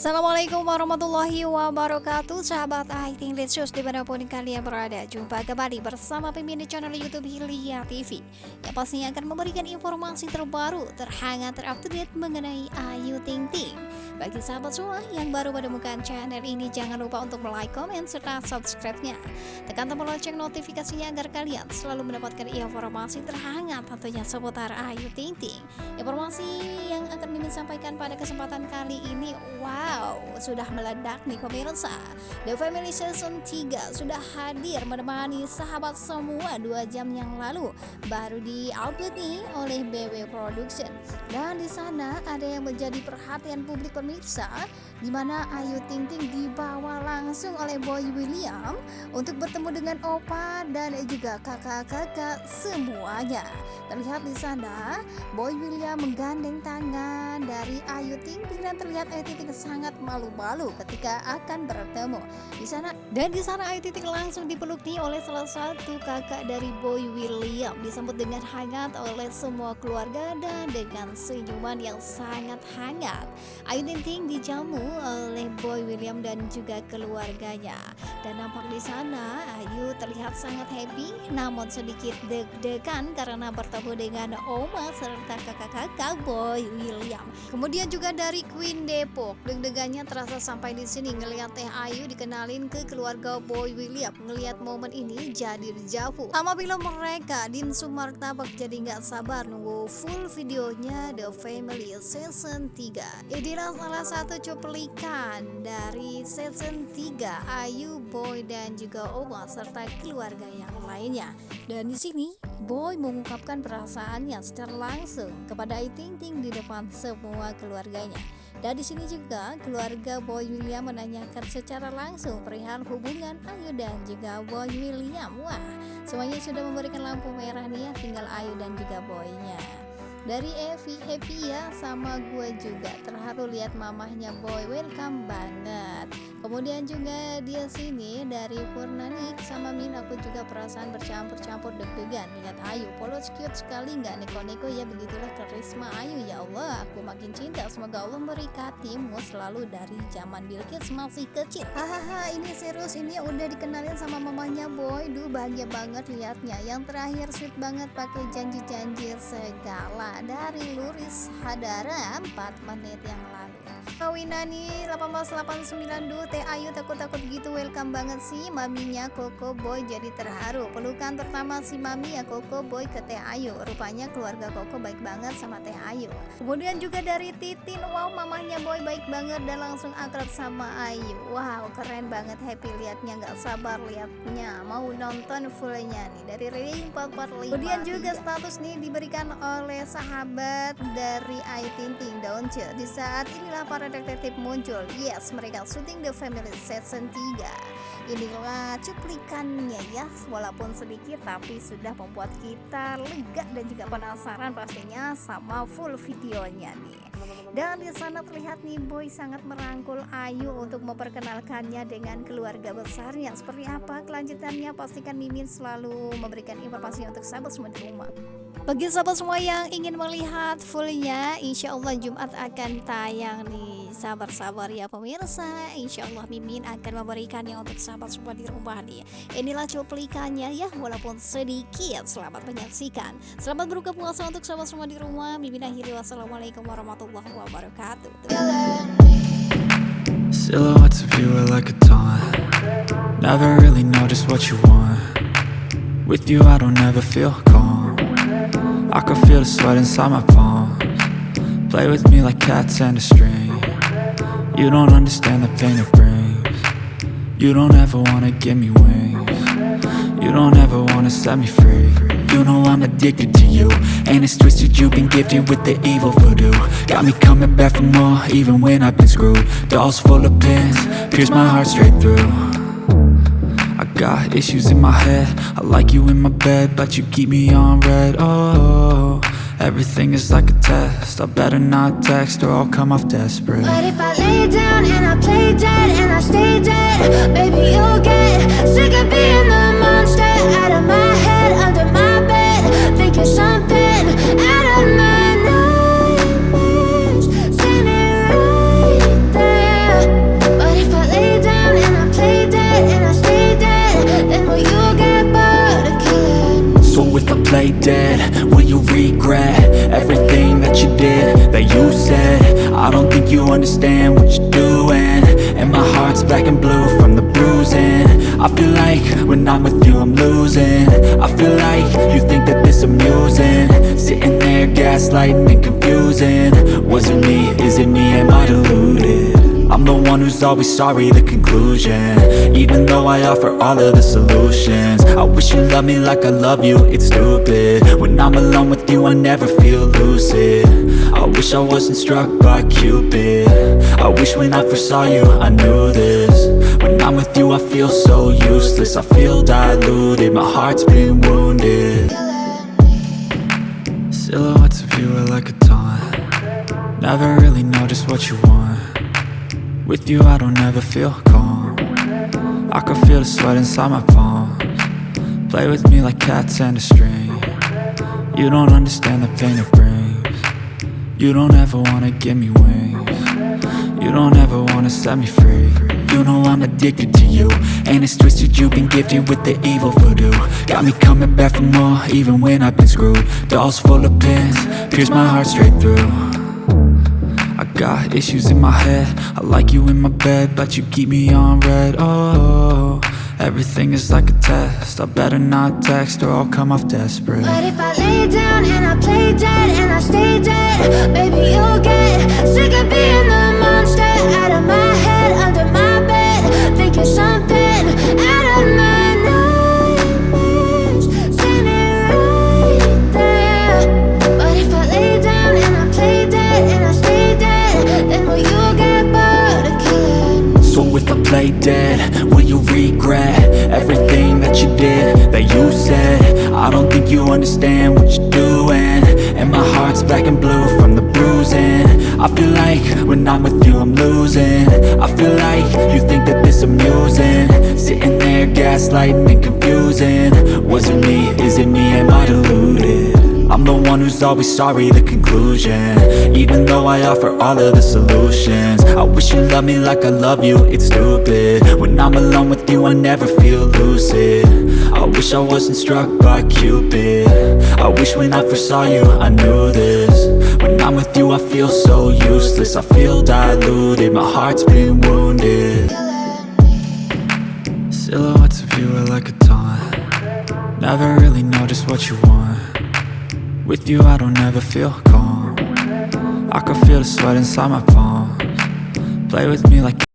Assalamualaikum warahmatullahi wabarakatuh. Sahabat IT Litsus di mana pun kalian berada Jumpa kembali bersama pemimpin channel Youtube Hilya TV Yang pastinya akan memberikan informasi terbaru Terhangat terupdate mengenai Ayu Ting Ting. Bagi sahabat semua yang baru menemukan channel ini Jangan lupa untuk like, comment, serta subscribe-nya. Tekan tombol lonceng notifikasinya agar kalian selalu mendapatkan informasi terhangat Tentunya seputar Ayu Ting Ting. Informasi yang akan Mimin sampaikan pada kesempatan kali ini Wow Wow, sudah meledak nih pemirsa. The Family Season 3 sudah hadir menemani sahabat semua dua jam yang lalu. Baru di-upload nih oleh BW Production. Dan di sana ada yang menjadi perhatian publik pemirsa di mana Ayu Ting Ting dibawa langsung oleh Boy William untuk bertemu dengan Opa dan juga kakak-kakak semuanya. Terlihat di sana Boy William menggandeng tangan dari Ayu Ting Ting dan terlihat Ayu Ting Ting sangat malu-malu ketika akan bertemu di sana. Dan di sana Ayu Ting Ting langsung dipeluk nih oleh salah satu kakak dari Boy William disambut dengan hangat oleh semua keluarga dan dengan senyuman yang sangat hangat. Ayu Ting Ting dijamu oleh Boy William dan juga keluarganya. Dan nampak di sana Ayu terlihat sangat happy namun sedikit deg-degan karena bertemu dengan Oma serta kakak-kakak Boy William. Kemudian juga dari Queen Depok, deg-degannya terasa sampai di sini ngelihat Teh Ayu dikenalin ke keluarga Boy William. Ngelihat momen ini jadi dejavu. Sama film mereka Din Sumartabak jadi nggak sabar nunggu full videonya The Family Season 3. Inilah salah satu cuplikan dari season 3 Ayu, Boy dan juga Oma serta keluarga yang lainnya. Dan di sini Boy mengungkapkan perasaannya secara langsung kepada Ayu Ting Ting di depan semua keluarganya. Dan di sini juga keluarga Boy William menanyakan secara langsung perihal hubungan Ayu dan juga Boy William. Wah, semuanya sudah memberikan lampu merah nih ya, tinggal Ayu dan juga Boynya dari Evi happy ya sama gue juga terharu lihat mamahnya boy welcome banget kemudian juga dia sini dari Purnanik sama Min aku juga perasaan bercampur-campur deg-degan. Lihat Ayu polos cute sekali nggak neko-neko. Ya begitulah karisma Ayu. Ya Allah aku makin cinta. Semoga Allah memberkatimu selalu dari zaman Bilkis masih kecil. Hahaha ini serius. Ini udah dikenalin sama mamanya boy. Duh bahagia banget liatnya. Yang terakhir sweet banget pakai janji-janji segala. Dari Luris Hadara 4 menit yang lalu Kawinani 1889 Teh Ayu takut-takut gitu welcome banget sih. Maminya Koko Boy jadi terharu. Pelukan pertama si mami ya Koko Boy ke Teh Ayu. Rupanya keluarga Koko baik banget sama Teh Ayu. Kemudian juga dari Titin wow mamahnya Boy baik banget dan langsung akrab sama Ayu. Wow keren banget happy liatnya nggak sabar liatnya. Mau nonton fullnya nih dari Ring 445 kemudian juga status nih diberikan oleh sahabat dari Ayu Tinting Daunce di saat inilah para detektif muncul. Yes, mereka syuting The Family Season 3 Inilah cuplikannya ya Walaupun sedikit tapi sudah membuat kita lega dan juga penasaran pastinya sama full videonya nih dan di sana terlihat nih Boy sangat merangkul Ayu untuk memperkenalkannya dengan keluarga besarnya. Seperti apa kelanjutannya? Pastikan Mimin selalu memberikan informasi untuk sahabat semua di rumah. Bagi sahabat semua yang ingin melihat fullnya, insya Allah Jumat akan tayang nih. Sabar-sabar ya pemirsa. Insya Allah Mimin akan memberikannya untuk sahabat semua di rumah nih. Inilah cuplikannya ya, walaupun sedikit. Selamat menyaksikan. Selamat berbuka puasa untuk sahabat semua di rumah. Mimin akhiri wassalamualaikum warahmatullahi wabarakatuh. Silhouettes of you are like a taunt Never really know just what you want With you I don't ever feel calm I can feel the sweat inside my palms Play with me like cats and a string You don't understand the pain it brings. You don't ever wanna give me wings. You don't ever wanna set me free. You know I'm addicted to you And it's twisted, you've been gifted with the evil voodoo. Got me coming back for more, even when I've been screwed. Dolls full of pins, pierce my heart straight through. I got issues in my head. I like you in my bed, but you keep me on red. Oh, everything is like a test. I better not text or I'll come off desperate. But if I lay down and I play dead and I stay dead Baby, you'll get sick of being the monster. Out of my dead? Will you regret everything that you did, that you said? I don't think you understand what you're doing And my heart's black and blue from the bruising I feel like when I'm with you I'm losing I feel like you think that this amusing Sitting there gaslighting and confusing Was it me? Is it me? Am I deluded? I'm the one who's always sorry, the conclusion. Even though I offer all of the solutions. I wish you loved me like I love you, it's stupid. When I'm alone with you, I never feel lucid. I wish I wasn't struck by Cupid. I wish when I first saw you, I knew this. When I'm with you, I feel so useless. I feel diluted, my heart's been wounded. Silhouettes of you are like a taunt. Never really know just what you want With you I don't ever feel calm. I can feel the sweat inside my palms. Play with me like cats and a string. You don't understand the pain it brings. You don't ever wanna give me wings. You don't ever wanna set me free. You know I'm addicted to you And it's twisted. You've been gifted with the evil voodoo. Got me coming back for more even when I've been screwed. Dolls full of pins, pierce my heart straight through got issues in my head. I like you in my bed But you keep me on red. Oh, everything is like a test. I better not text or I'll come off desperate. But if I lay down and I play dead and I stay dead, baby, you'll get sick play dead, will you regret everything that you did, that you said? I don't think you understand what you're doing And my heart's black and blue from the bruising I feel like when I'm with you I'm losing I feel like you think that this amusing Sitting there gaslighting and confusing Was it me? Is it me? Am I deluded? I'm the one who's always sorry, the conclusion. Even though I offer all of the solutions I wish you loved me like I love you, it's stupid. When I'm alone with you, I never feel lucid. I wish I wasn't struck by Cupid. I wish when I first saw you, I knew this. When I'm with you, I feel so useless I feel diluted, my heart's been wounded. Silhouettes of you are like a taunt. Never really know just what you want With you I don't ever feel calm. I can feel the sweat inside my palms. Play with me like